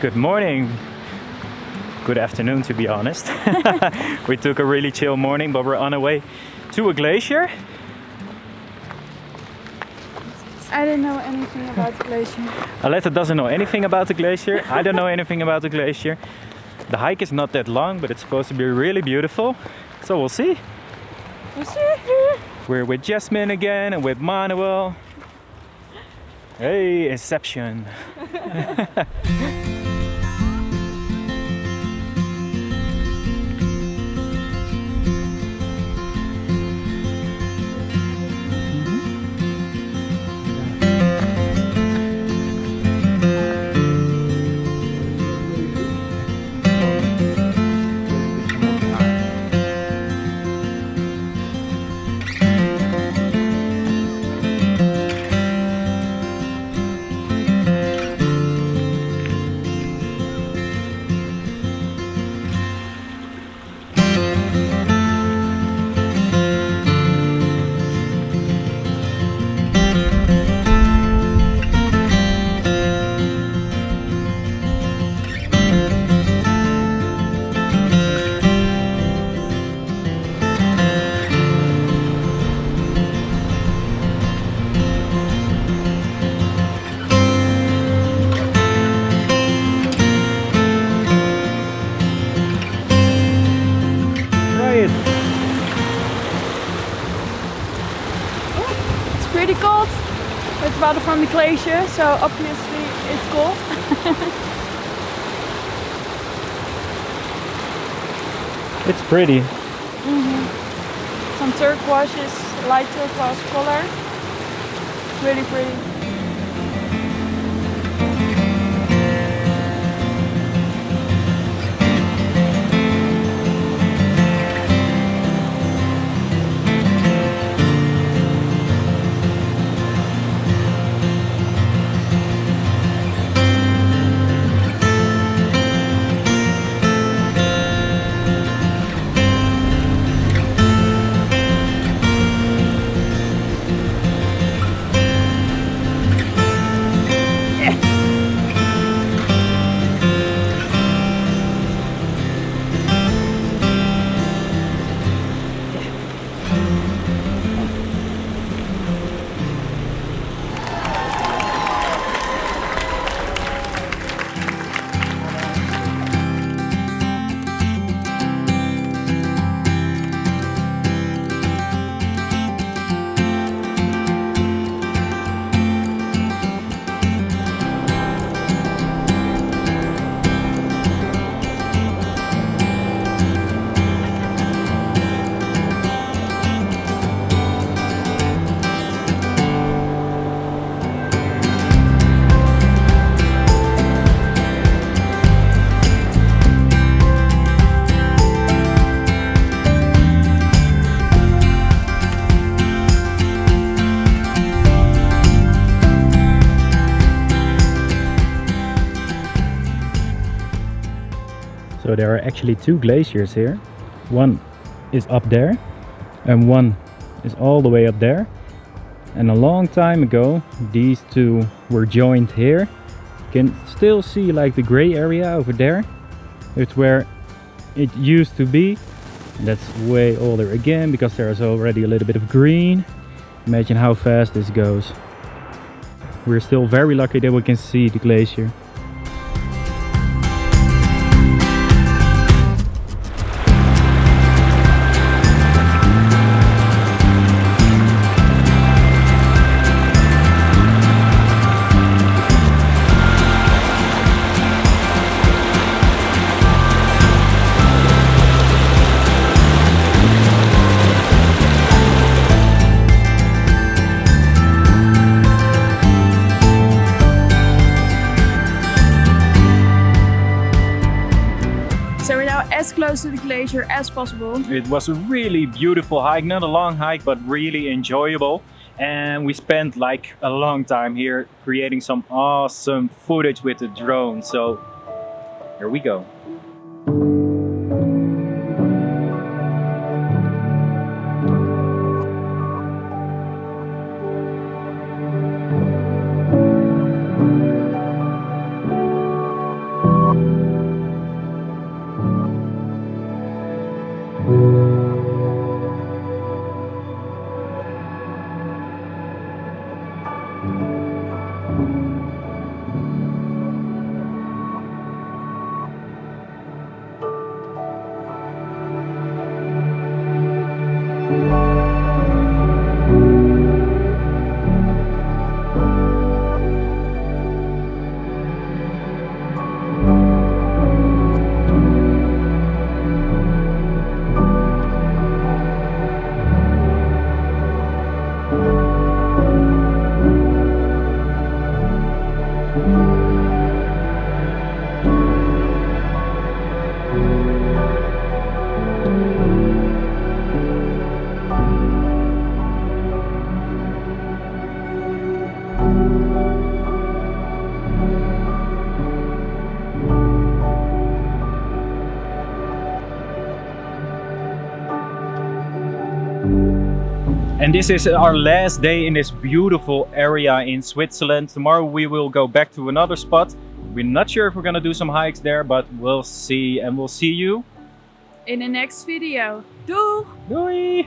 Good morning. Good afternoon, to be honest. we took a really chill morning, but we're on our way to a glacier. I don't know anything about the glacier. Aletta doesn't know anything about the glacier. I don't know anything about the glacier. The hike is not that long, but it's supposed to be really beautiful. So we'll see. We'll see. We're with Jasmine again and with Manuel. Hey, Inception. pretty cold. It's water from the glacier, so obviously it's cold. It's pretty. Mhm. Some turquoises, light turquoise color. Really pretty. So there are actually two glaciers here. One is up there and one is all the way up there. And a long time ago, these two were joined here. You can still see like the gray area over there. It's where it used to be. That's way older again because there's already a little bit of green. Imagine how fast this goes. We're still very lucky that we can see the glacier. Close to the glacier as possible. It was a really beautiful hike, not a long hike, but really enjoyable. And we spent like a long time here creating some awesome footage with the drone. So here we go. And this is our last day in this beautiful area in Switzerland. Tomorrow we will go back to another spot. We're not sure if we're gonna do some hikes there, but we'll see and we'll see you. In the next video. Doeg! Doei!